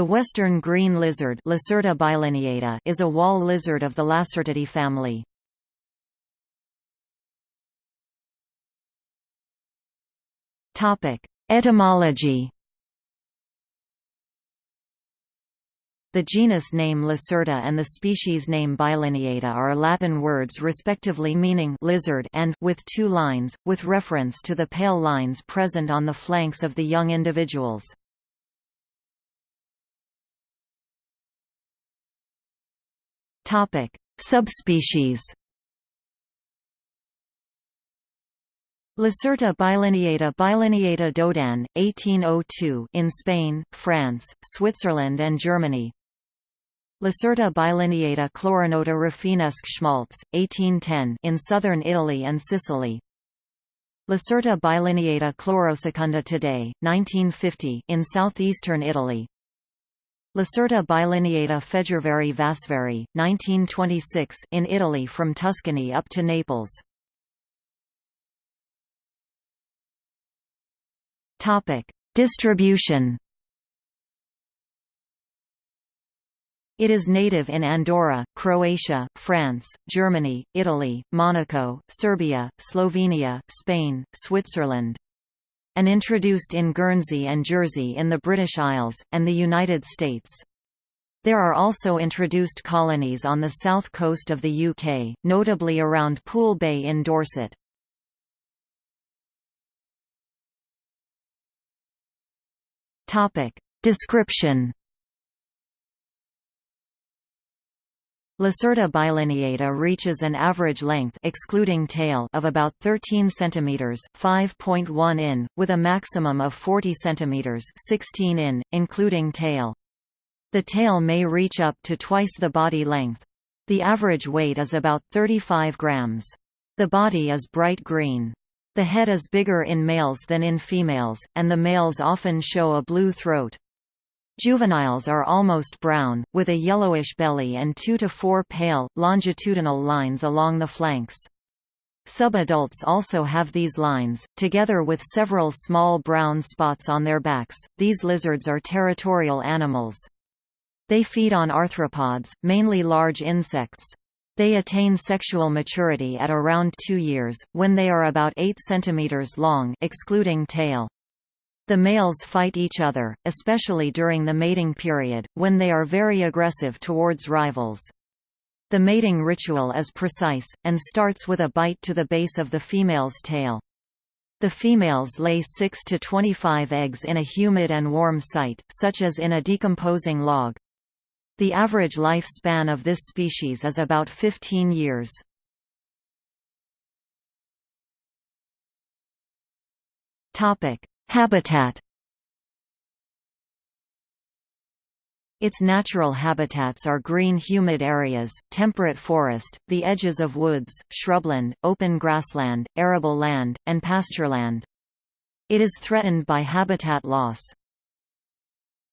The western green lizard Lacerta bilineata is a wall lizard of the Lacertidae family. Etymology The genus name Lacerta and the species name Bilineata are Latin words respectively meaning lizard and with two lines, with reference to the pale lines present on the flanks of the young individuals. Subspecies Lacerta bilineata bilineata Daudin, 1802 in Spain, France, Switzerland and Germany Lacerta bilineata Chloronota Rafinesque Schmaltz, 1810 in southern Italy and Sicily. Lacerta bilineata chlorosecunda today, 1950 in southeastern Italy. Lacerta bilineata Fejervaryi Vasvari, 1926 in Italy from Tuscany up to Naples. Topic: Distribution It is native in Andorra, Croatia, France, Germany, Italy, Monaco, Serbia, Slovenia, Spain, Switzerland and introduced in Guernsey and Jersey in the British Isles, and the United States. There are also introduced colonies on the south coast of the UK, notably around Poole Bay in Dorset. Description Lacerta bilineata reaches an average length excluding tail of about 13 cm 5.1 in, with a maximum of 40 cm 16 in, including tail. The tail may reach up to twice the body length. The average weight is about 35 grams. The body is bright green. The head is bigger in males than in females, and the males often show a blue throat. Juveniles are almost brown, with a yellowish belly and two to four pale, longitudinal lines along the flanks. Subadults also have these lines, together with several small brown spots on their backs. These lizards are territorial animals. They feed on arthropods, mainly large insects. They attain sexual maturity at around 2 years, when they are about 8 cm long excluding tail. The males fight each other, especially during the mating period, when they are very aggressive towards rivals. The mating ritual is precise, and starts with a bite to the base of the female's tail. The females lay 6 to 25 eggs in a humid and warm site, such as in a decomposing log. The average lifespan of this species is about 15 years. Topic: Habitat Its natural habitats are green humid areas, temperate forest, the edges of woods, shrubland, open grassland, arable land, and pastureland. It is threatened by habitat loss.